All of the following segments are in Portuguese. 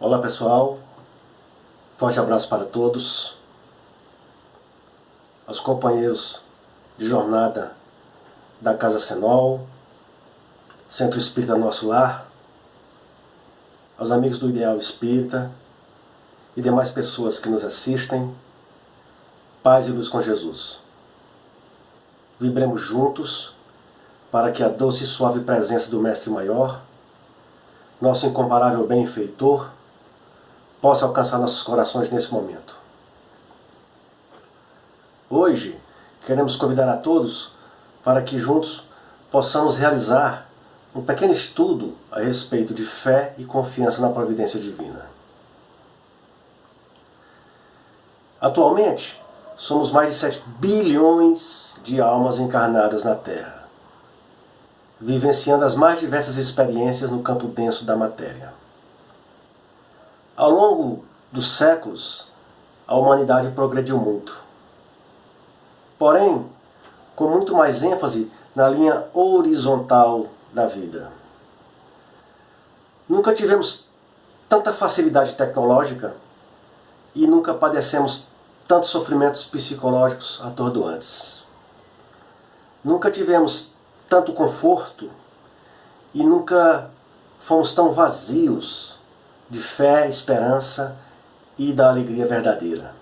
Olá pessoal, forte abraço para todos, aos companheiros de jornada da Casa Senol, Centro Espírita Nosso Lar, aos amigos do Ideal Espírita e demais pessoas que nos assistem, paz e luz com Jesus. Vibremos juntos para que a doce e suave presença do Mestre Maior, nosso incomparável benfeitor, possa alcançar nossos corações nesse momento. Hoje, queremos convidar a todos para que juntos possamos realizar um pequeno estudo a respeito de fé e confiança na providência divina. Atualmente, somos mais de 7 bilhões de almas encarnadas na Terra, vivenciando as mais diversas experiências no campo denso da matéria. Ao longo dos séculos, a humanidade progrediu muito. Porém, com muito mais ênfase na linha horizontal da vida. Nunca tivemos tanta facilidade tecnológica e nunca padecemos tantos sofrimentos psicológicos atordoantes. Nunca tivemos tanto conforto e nunca fomos tão vazios de fé, esperança e da alegria verdadeira.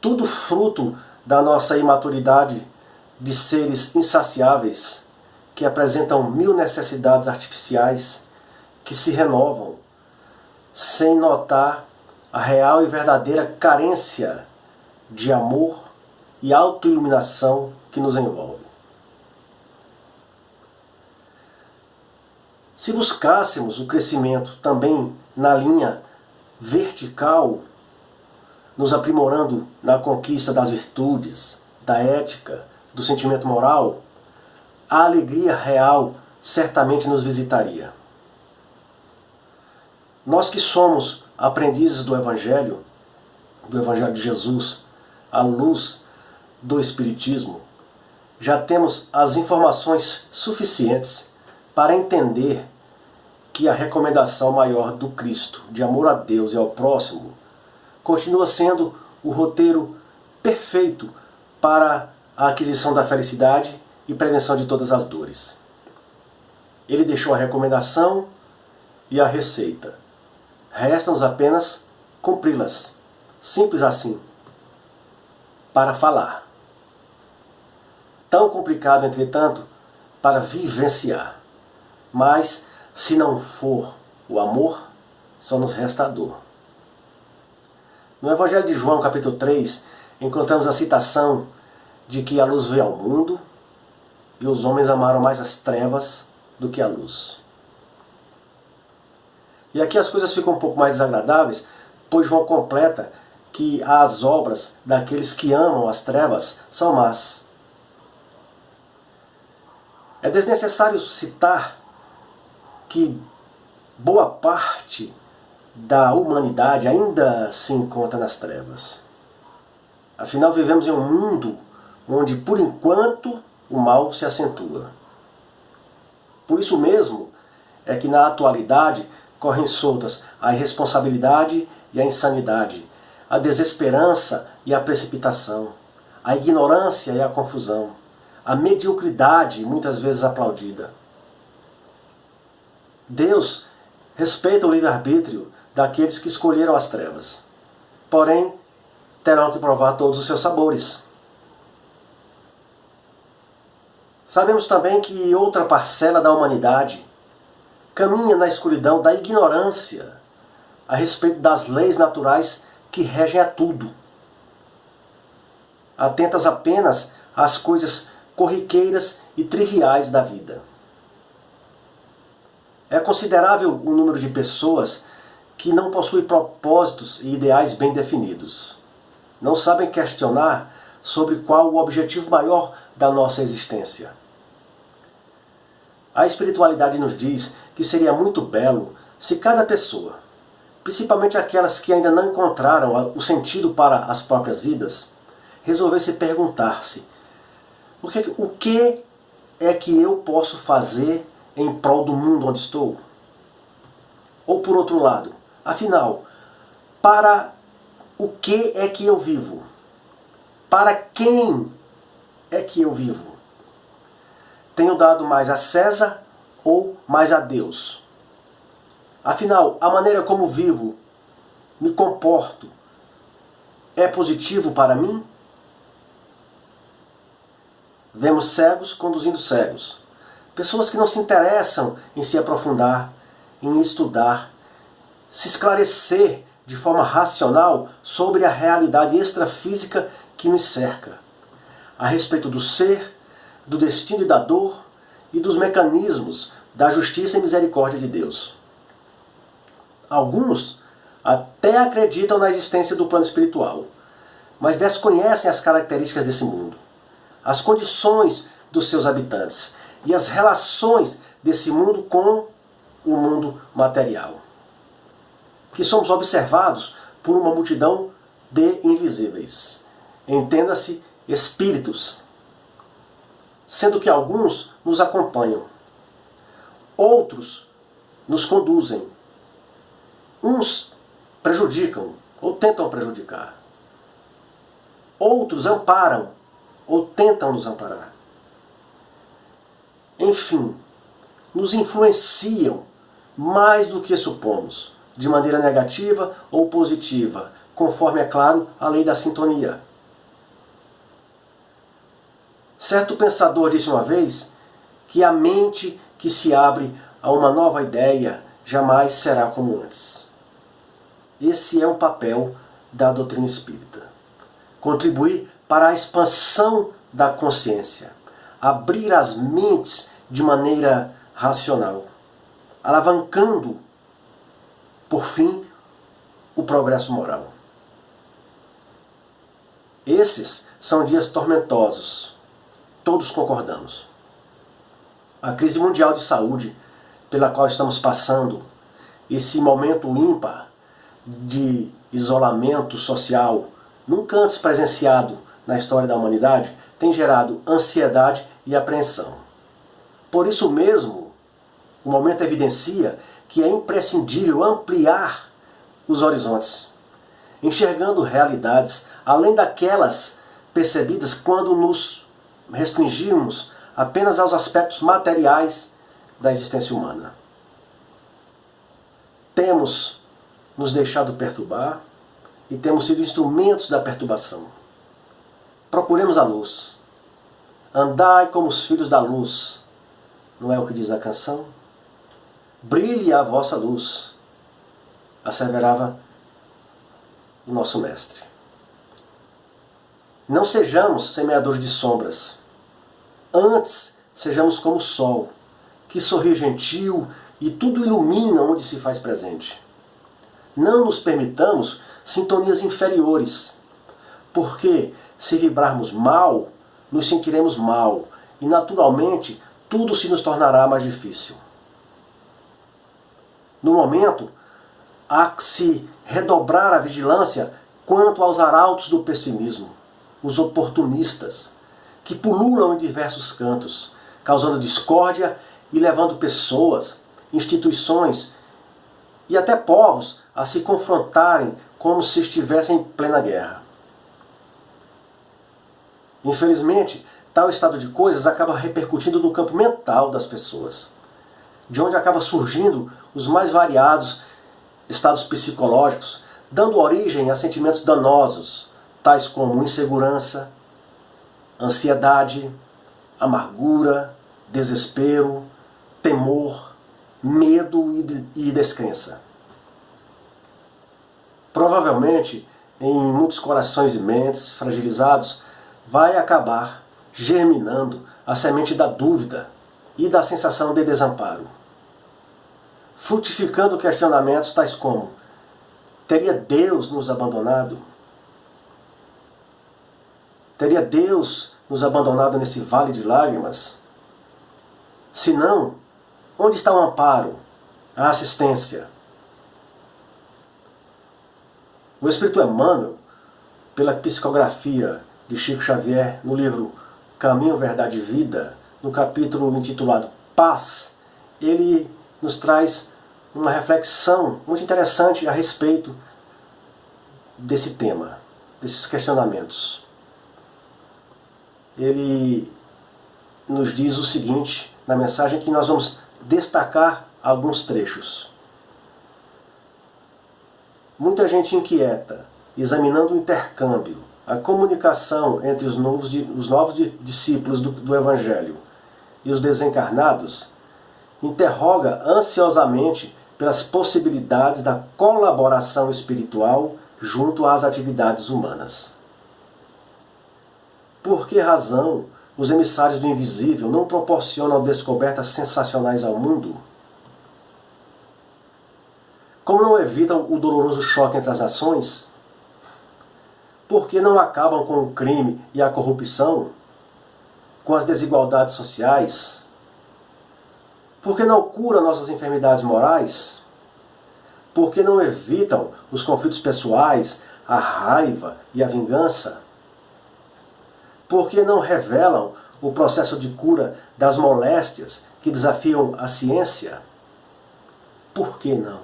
Tudo fruto da nossa imaturidade de seres insaciáveis que apresentam mil necessidades artificiais que se renovam sem notar a real e verdadeira carência de amor e autoiluminação que nos envolve. Se buscássemos o crescimento também na linha vertical, nos aprimorando na conquista das virtudes, da ética, do sentimento moral, a alegria real certamente nos visitaria. Nós que somos aprendizes do Evangelho, do Evangelho de Jesus, à luz do Espiritismo, já temos as informações suficientes para entender que a recomendação maior do Cristo, de amor a Deus e ao próximo, continua sendo o roteiro perfeito para a aquisição da felicidade e prevenção de todas as dores. Ele deixou a recomendação e a receita. Resta-nos apenas cumpri-las. Simples assim. Para falar. Tão complicado, entretanto, para vivenciar. Mas, se não for o amor, só nos resta a dor. No Evangelho de João, capítulo 3, encontramos a citação de que a luz veio ao mundo e os homens amaram mais as trevas do que a luz. E aqui as coisas ficam um pouco mais desagradáveis, pois João completa que as obras daqueles que amam as trevas são más. É desnecessário citar que boa parte da humanidade ainda se encontra nas trevas. Afinal, vivemos em um mundo onde, por enquanto, o mal se acentua. Por isso mesmo é que na atualidade correm soltas a irresponsabilidade e a insanidade, a desesperança e a precipitação, a ignorância e a confusão, a mediocridade muitas vezes aplaudida. Deus respeita o livre-arbítrio daqueles que escolheram as trevas. Porém, terão que provar todos os seus sabores. Sabemos também que outra parcela da humanidade caminha na escuridão da ignorância a respeito das leis naturais que regem a tudo. Atentas apenas às coisas corriqueiras e triviais da vida. É considerável o número de pessoas que não possuem propósitos e ideais bem definidos. Não sabem questionar sobre qual o objetivo maior da nossa existência. A espiritualidade nos diz que seria muito belo se cada pessoa, principalmente aquelas que ainda não encontraram o sentido para as próprias vidas, resolvesse perguntar-se o que, o que é que eu posso fazer em prol do mundo onde estou? Ou por outro lado, afinal, para o que é que eu vivo? Para quem é que eu vivo? Tenho dado mais a César ou mais a Deus? Afinal, a maneira como vivo, me comporto, é positivo para mim? Vemos cegos conduzindo cegos. Pessoas que não se interessam em se aprofundar, em estudar, se esclarecer de forma racional sobre a realidade extrafísica que nos cerca, a respeito do ser, do destino e da dor e dos mecanismos da justiça e misericórdia de Deus. Alguns até acreditam na existência do plano espiritual, mas desconhecem as características desse mundo, as condições dos seus habitantes e as relações desse mundo com o mundo material. Que somos observados por uma multidão de invisíveis. Entenda-se espíritos, sendo que alguns nos acompanham, outros nos conduzem, uns prejudicam ou tentam prejudicar, outros amparam ou tentam nos amparar. Enfim, nos influenciam mais do que supomos, de maneira negativa ou positiva, conforme, é claro, a lei da sintonia. Certo pensador disse uma vez que a mente que se abre a uma nova ideia jamais será como antes. Esse é o papel da doutrina espírita. Contribuir para a expansão da consciência, abrir as mentes de maneira racional, alavancando, por fim, o progresso moral. Esses são dias tormentosos, todos concordamos. A crise mundial de saúde pela qual estamos passando, esse momento ímpar de isolamento social, nunca antes presenciado na história da humanidade, tem gerado ansiedade e apreensão. Por isso mesmo, o momento evidencia que é imprescindível ampliar os horizontes, enxergando realidades além daquelas percebidas quando nos restringimos apenas aos aspectos materiais da existência humana. Temos nos deixado perturbar e temos sido instrumentos da perturbação. Procuremos a luz. Andai como os filhos da luz. Não é o que diz a canção? Brilhe a vossa luz, asseverava o nosso mestre. Não sejamos semeadores de sombras, Antes, sejamos como o sol, que sorri gentil e tudo ilumina onde se faz presente. Não nos permitamos sintonias inferiores, porque se vibrarmos mal, nos sentiremos mal e naturalmente tudo se nos tornará mais difícil. No momento, há que se redobrar a vigilância quanto aos arautos do pessimismo, os oportunistas, que pululam em diversos cantos, causando discórdia e levando pessoas, instituições e até povos a se confrontarem como se estivessem em plena guerra. Infelizmente, tal estado de coisas acaba repercutindo no campo mental das pessoas, de onde acaba surgindo os mais variados estados psicológicos, dando origem a sentimentos danosos, tais como insegurança, ansiedade, amargura, desespero, temor, medo e descrença. Provavelmente, em muitos corações e mentes fragilizados, vai acabar germinando a semente da dúvida e da sensação de desamparo. Frutificando questionamentos tais como: teria Deus nos abandonado? Teria Deus nos abandonado nesse vale de lágrimas? Se não, onde está o amparo, a assistência? O Espírito Emmanuel, pela psicografia de Chico Xavier no livro Caminho, Verdade e Vida, no capítulo intitulado Paz, ele nos traz uma reflexão muito interessante a respeito desse tema, desses questionamentos. Ele nos diz o seguinte na mensagem que nós vamos destacar alguns trechos. Muita gente inquieta, examinando o intercâmbio, a comunicação entre os novos, os novos discípulos do, do Evangelho e os desencarnados, interroga ansiosamente pelas possibilidades da colaboração espiritual junto às atividades humanas. Por que razão os emissários do invisível não proporcionam descobertas sensacionais ao mundo? Como não evitam o doloroso choque entre as nações? Por que não acabam com o crime e a corrupção? Com as desigualdades sociais? Por que não curam nossas enfermidades morais? Por que não evitam os conflitos pessoais, a raiva e a vingança? Por que não revelam o processo de cura das moléstias que desafiam a ciência? Por que não?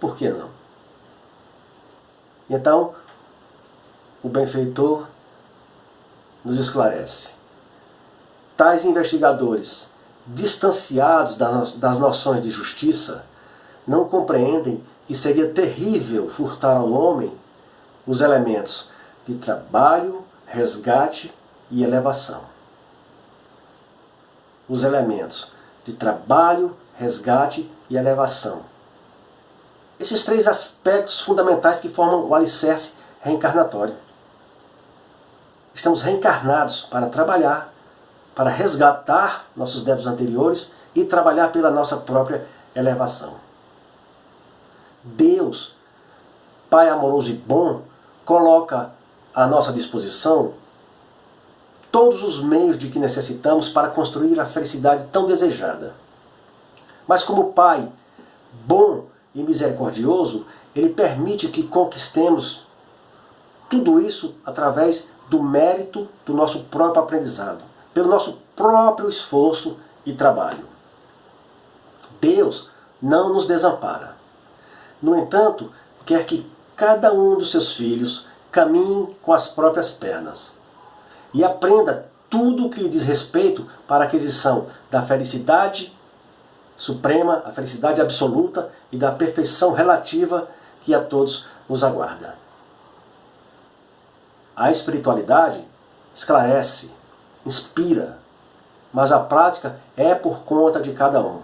Por que não? Então, o benfeitor nos esclarece. Tais investigadores, distanciados das noções de justiça, não compreendem que seria terrível furtar ao homem os elementos de trabalho, resgate e elevação. Os elementos de trabalho, resgate e elevação esses três aspectos fundamentais que formam o alicerce reencarnatório. Estamos reencarnados para trabalhar, para resgatar nossos débitos anteriores e trabalhar pela nossa própria elevação. Deus, Pai amoroso e bom, coloca à nossa disposição todos os meios de que necessitamos para construir a felicidade tão desejada. Mas como Pai bom e misericordioso, ele permite que conquistemos tudo isso através do mérito do nosso próprio aprendizado, pelo nosso próprio esforço e trabalho. Deus não nos desampara. No entanto, quer que cada um dos seus filhos caminhe com as próprias pernas e aprenda tudo o que lhe diz respeito para a aquisição da felicidade suprema, a felicidade absoluta e da perfeição relativa que a todos nos aguarda. A espiritualidade esclarece, inspira, mas a prática é por conta de cada um.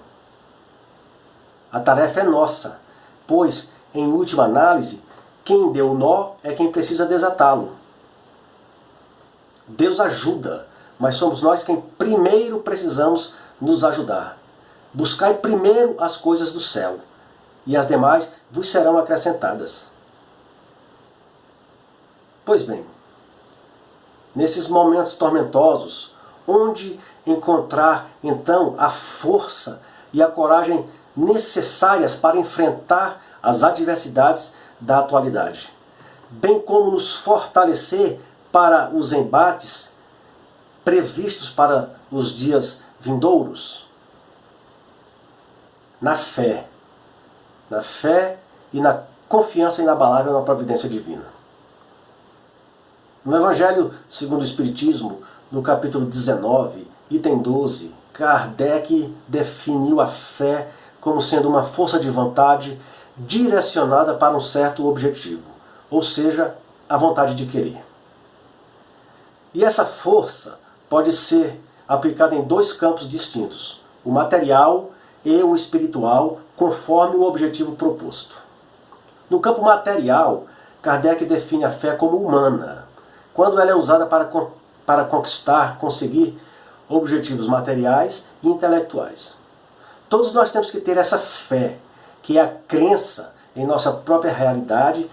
A tarefa é nossa, pois, em última análise, quem deu o nó é quem precisa desatá-lo. Deus ajuda, mas somos nós quem primeiro precisamos nos ajudar. Buscai primeiro as coisas do céu, e as demais vos serão acrescentadas. Pois bem, nesses momentos tormentosos, onde encontrar então a força e a coragem necessárias para enfrentar as adversidades da atualidade, bem como nos fortalecer para os embates previstos para os dias vindouros? na fé. Na fé e na confiança inabalável na providência divina. No Evangelho segundo o Espiritismo, no capítulo 19, item 12, Kardec definiu a fé como sendo uma força de vontade direcionada para um certo objetivo, ou seja, a vontade de querer. E essa força pode ser aplicada em dois campos distintos, o material e o espiritual, conforme o objetivo proposto. No campo material, Kardec define a fé como humana, quando ela é usada para, para conquistar, conseguir objetivos materiais e intelectuais. Todos nós temos que ter essa fé, que é a crença em nossa própria realidade,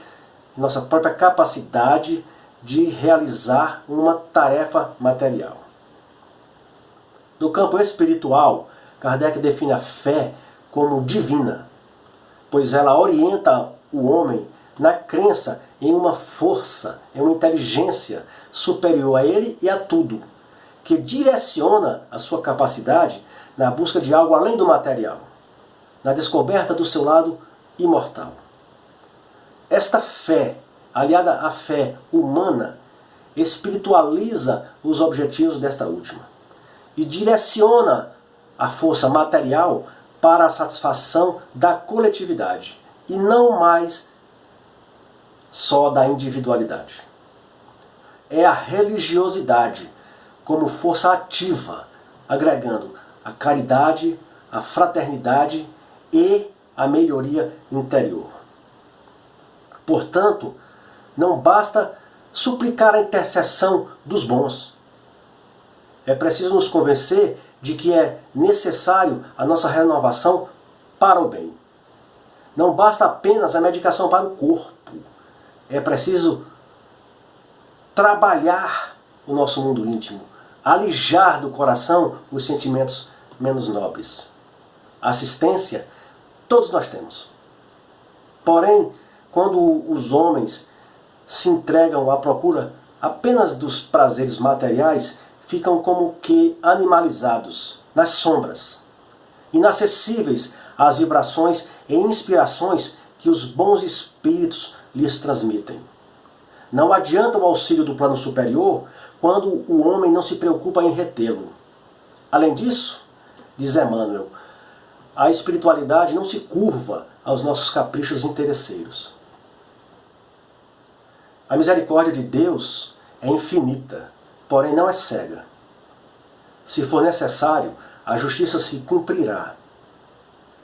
em nossa própria capacidade de realizar uma tarefa material. No campo espiritual, Kardec define a fé como divina, pois ela orienta o homem na crença em uma força, em uma inteligência superior a ele e a tudo, que direciona a sua capacidade na busca de algo além do material. na descoberta do seu lado imortal. Esta fé, aliada à fé humana, espiritualiza os objetivos desta última e direciona a força material para a satisfação da coletividade e não mais só da individualidade. É a religiosidade como força ativa, agregando a caridade, a fraternidade e a melhoria interior. Portanto, não basta suplicar a intercessão dos bons. É preciso nos convencer de que é necessário a nossa renovação para o bem. Não basta apenas a medicação para o corpo. É preciso trabalhar o nosso mundo íntimo, alijar do coração os sentimentos menos nobres. Assistência, todos nós temos. Porém, quando os homens se entregam à procura apenas dos prazeres materiais, ficam como que animalizados, nas sombras, inacessíveis às vibrações e inspirações que os bons espíritos lhes transmitem. Não adianta o auxílio do plano superior quando o homem não se preocupa em retê-lo. Além disso, diz Emmanuel, a espiritualidade não se curva aos nossos caprichos interesseiros. A misericórdia de Deus é infinita, porém não é cega. Se for necessário, a justiça se cumprirá.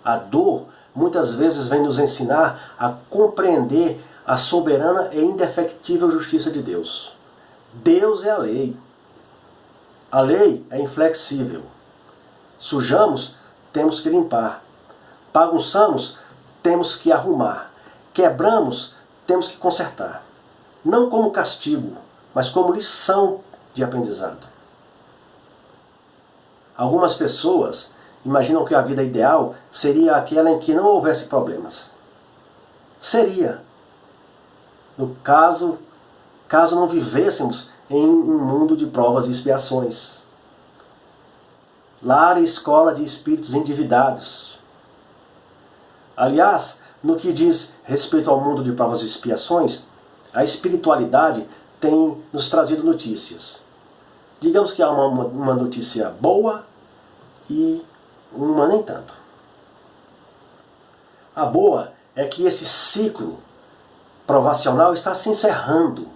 A dor muitas vezes vem nos ensinar a compreender a soberana e indefectível justiça de Deus. Deus é a lei. A lei é inflexível. Sujamos, temos que limpar. Bagunçamos, temos que arrumar. Quebramos, temos que consertar não como castigo, mas como lição de aprendizado. Algumas pessoas imaginam que a vida ideal seria aquela em que não houvesse problemas. Seria. No caso, caso não vivêssemos em um mundo de provas e expiações. Lar e escola de espíritos endividados. Aliás, no que diz respeito ao mundo de provas e expiações, a espiritualidade tem nos trazido notícias. Digamos que há uma, uma notícia boa e uma nem tanto. A boa é que esse ciclo provacional está se encerrando.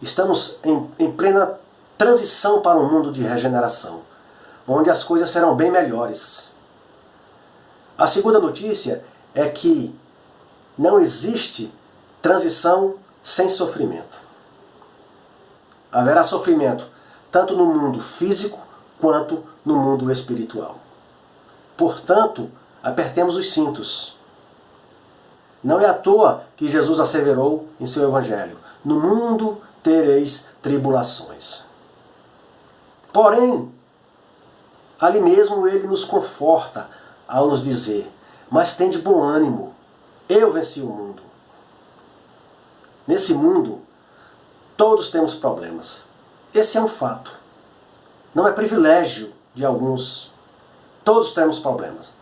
Estamos em, em plena transição para um mundo de regeneração, onde as coisas serão bem melhores. A segunda notícia é que não existe transição sem sofrimento. Haverá sofrimento tanto no mundo físico quanto no mundo espiritual. Portanto, apertemos os cintos. Não é à toa que Jesus asseverou em seu Evangelho: No mundo tereis tribulações. Porém, ali mesmo ele nos conforta ao nos dizer: Mas tem de bom ânimo, eu venci o mundo. Nesse mundo, todos temos problemas. Esse é um fato. Não é privilégio de alguns. Todos temos problemas.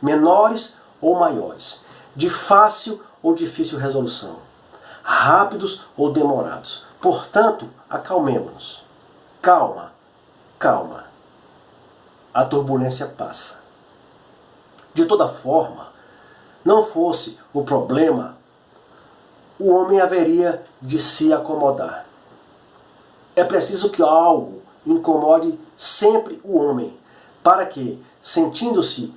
Menores ou maiores. De fácil ou difícil resolução. Rápidos ou demorados. Portanto, acalmemos-nos. Calma, calma. A turbulência passa. De toda forma, não fosse o problema o homem haveria de se acomodar. É preciso que algo incomode sempre o homem, para que, sentindo-se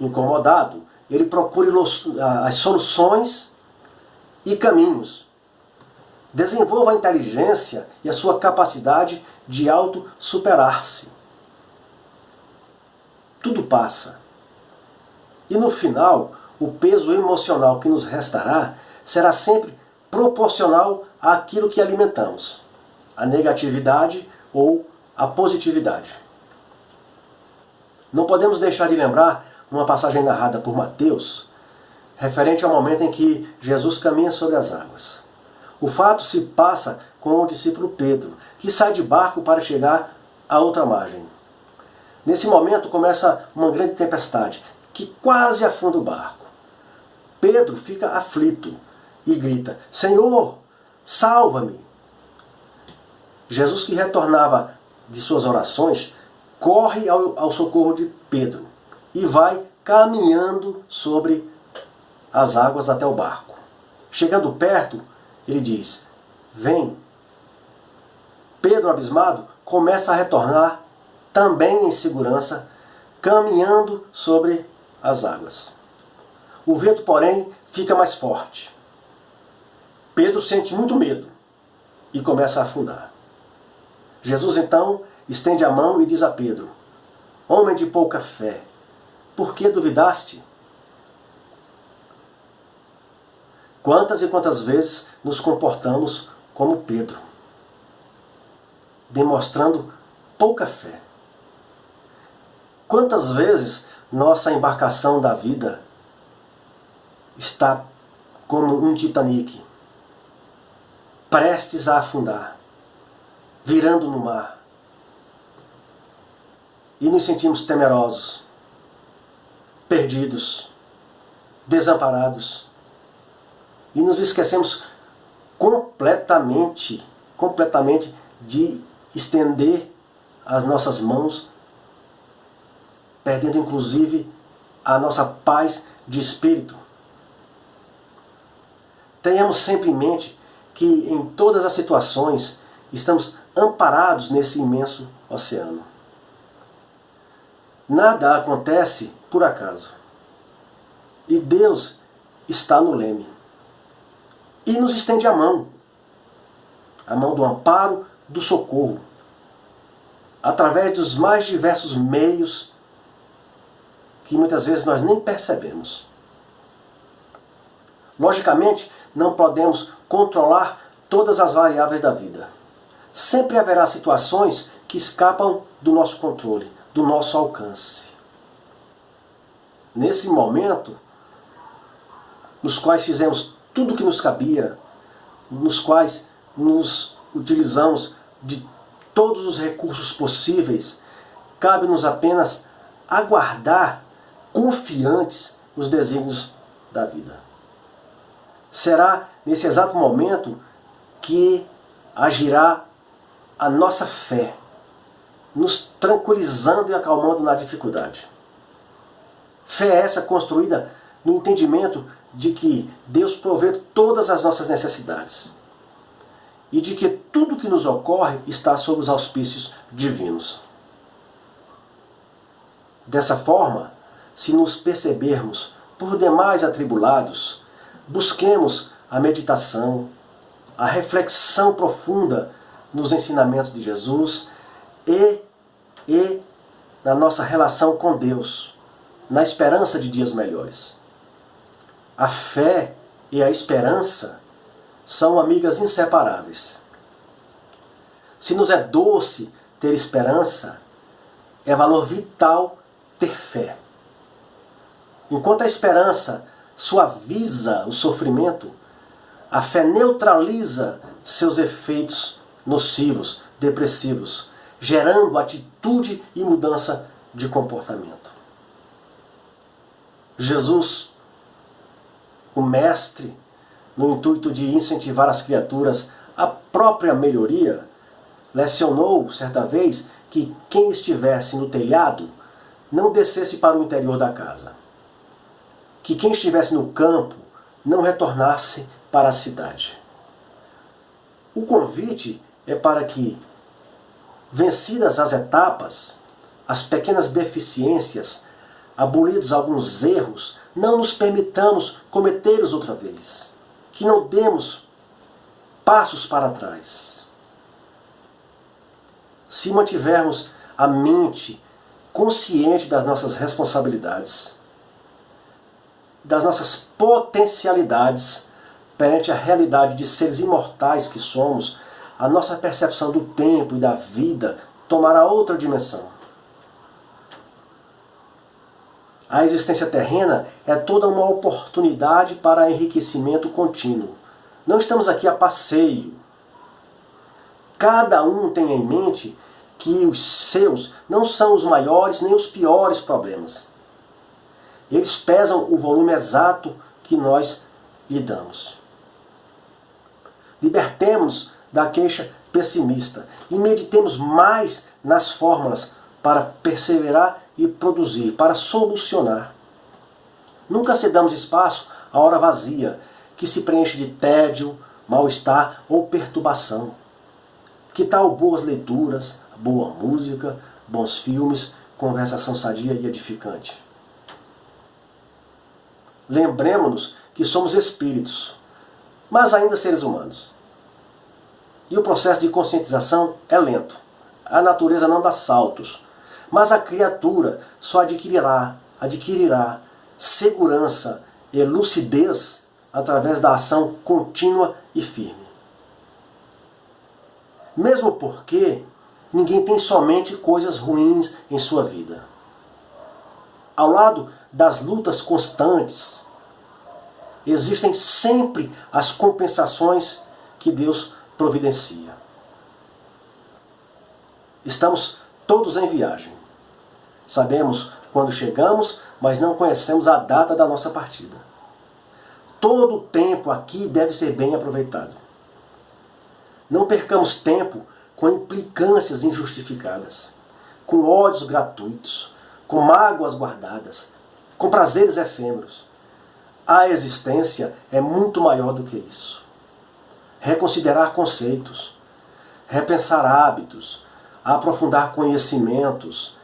incomodado, ele procure as soluções e caminhos. Desenvolva a inteligência e a sua capacidade de auto-superar-se. Tudo passa. E no final, o peso emocional que nos restará será sempre proporcional àquilo que alimentamos, a negatividade ou a positividade. Não podemos deixar de lembrar uma passagem narrada por Mateus, referente ao momento em que Jesus caminha sobre as águas. O fato se passa com o discípulo Pedro, que sai de barco para chegar à outra margem. Nesse momento começa uma grande tempestade, que quase afunda o barco. Pedro fica aflito e grita: Senhor, salva-me! Jesus, que retornava de suas orações, corre ao, ao socorro de Pedro e vai caminhando sobre as águas até o barco. Chegando perto, ele diz: Vem. Pedro, abismado, começa a retornar, também em segurança, caminhando sobre as águas. O vento, porém, fica mais forte. Pedro sente muito medo e começa a afundar. Jesus então estende a mão e diz a Pedro: Homem de pouca fé, por que duvidaste? Quantas e quantas vezes nos comportamos como Pedro, demonstrando pouca fé? Quantas vezes nossa embarcação da vida está como um Titanic, prestes a afundar, virando no mar, e nos sentimos temerosos, perdidos, desamparados, e nos esquecemos completamente, completamente de estender as nossas mãos, perdendo inclusive a nossa paz de espírito. Tenhamos sempre em mente que em todas as situações estamos amparados nesse imenso oceano. Nada acontece por acaso. E Deus está no leme e nos estende a mão, a mão do amparo, do socorro, através dos mais diversos meios que muitas vezes nós nem percebemos. Logicamente, não podemos controlar todas as variáveis da vida. Sempre haverá situações que escapam do nosso controle, do nosso alcance. Nesse momento, nos quais fizemos tudo o que nos cabia, nos quais nos utilizamos de todos os recursos possíveis, cabe-nos apenas aguardar confiantes os desígnios da vida. Será nesse exato momento que agirá a nossa fé, nos tranquilizando e acalmando na dificuldade. Fé essa construída no entendimento de que Deus provê todas as nossas necessidades e de que tudo que nos ocorre está sob os auspícios divinos. Dessa forma, se nos percebermos por demais atribulados, busquemos a meditação, a reflexão profunda nos ensinamentos de Jesus e, e na nossa relação com Deus, na esperança de dias melhores. A fé e a esperança são amigas inseparáveis. Se nos é doce ter esperança, é valor vital ter fé. Enquanto a esperança suaviza o sofrimento, a fé neutraliza seus efeitos nocivos, depressivos, gerando atitude e mudança de comportamento. Jesus o mestre, no intuito de incentivar as criaturas à própria melhoria, lecionou certa vez que quem estivesse no telhado não descesse para o interior da casa. Que quem estivesse no campo não retornasse para a cidade. O convite é para que, vencidas as etapas, as pequenas deficiências, abolidos alguns erros, não nos permitamos cometê-los outra vez. Que não demos passos para trás. Se mantivermos a mente consciente das nossas responsabilidades, das nossas potencialidades perante a realidade de seres imortais que somos, a nossa percepção do tempo e da vida tomará outra dimensão. A existência terrena é toda uma oportunidade para enriquecimento contínuo. Não estamos aqui a passeio. Cada um tem em mente que os seus não são os maiores nem os piores problemas. Eles pesam o volume exato que nós lhe damos. Libertemos-nos da queixa pessimista e meditemos mais nas fórmulas para perseverar e produzir, para solucionar. Nunca cedamos espaço à hora vazia, que se preenche de tédio, mal-estar ou perturbação. Que tal boas leituras, boa música, bons filmes, conversação sadia e edificante? Lembremos-nos que somos espíritos, mas ainda seres humanos. E o processo de conscientização é lento. A natureza não dá saltos, mas a criatura só adquirirá, adquirirá segurança e lucidez através da ação contínua e firme. Mesmo porque ninguém tem somente coisas ruins em sua vida. Ao lado das lutas constantes, existem sempre as compensações que Deus providencia. Estamos todos em viagem. Sabemos quando chegamos, mas não conhecemos a data da nossa partida. Todo o tempo aqui deve ser bem aproveitado. Não percamos tempo com implicâncias injustificadas, com ódios gratuitos, com mágoas guardadas, com prazeres efêmeros. A existência é muito maior do que isso reconsiderar conceitos, repensar hábitos, aprofundar conhecimentos,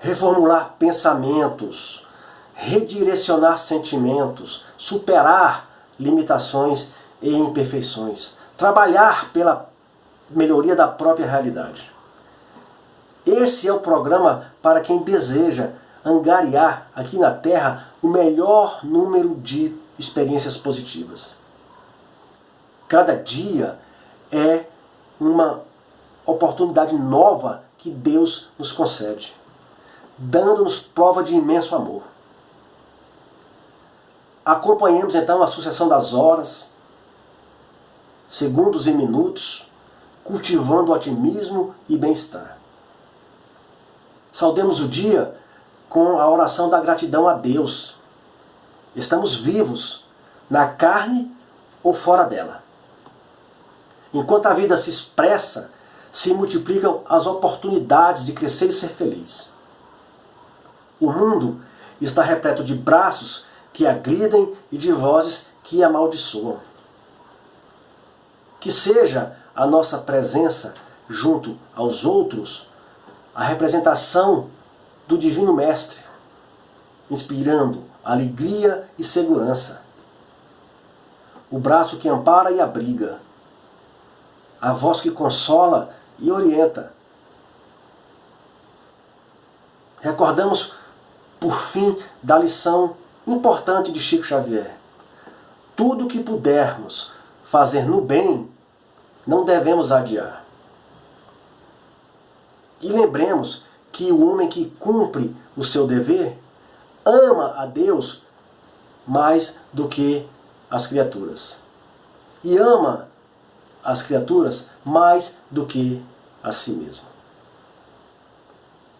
reformular pensamentos, redirecionar sentimentos, superar limitações e imperfeições, trabalhar pela melhoria da própria realidade. Esse é o programa para quem deseja angariar aqui na Terra o melhor número de experiências positivas. Cada dia é uma oportunidade nova que Deus nos concede, dando-nos prova de imenso amor. Acompanhemos então a sucessão das horas, segundos e minutos, cultivando otimismo e bem-estar. Saudemos o dia com a oração da gratidão a Deus. Estamos vivos, na carne ou fora dela. Enquanto a vida se expressa, se multiplicam as oportunidades de crescer e ser feliz. O mundo está repleto de braços que agridem e de vozes que amaldiçoam. Que seja a nossa presença junto aos outros a representação do Divino Mestre, inspirando alegria e segurança. O braço que ampara e abriga, a voz que consola e orienta. Recordamos, por fim, da lição importante de Chico Xavier. Tudo que pudermos fazer no bem, não devemos adiar. E lembremos que o homem que cumpre o seu dever ama a Deus mais do que as criaturas. E ama as criaturas mais do que a si mesmo.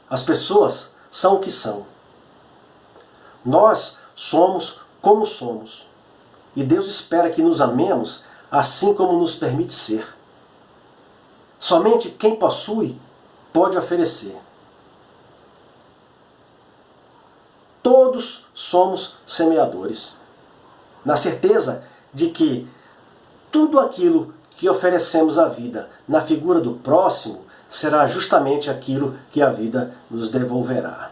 As pessoas são o que são. Nós somos como somos. E Deus espera que nos amemos assim como nos permite ser. Somente quem possui pode oferecer. Todos somos semeadores, na certeza de que tudo aquilo que oferecemos à vida na figura do próximo será justamente aquilo que a vida nos devolverá.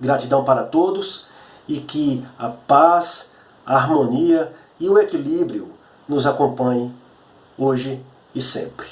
Gratidão para todos e que a paz, a harmonia e o equilíbrio nos acompanhem hoje e sempre.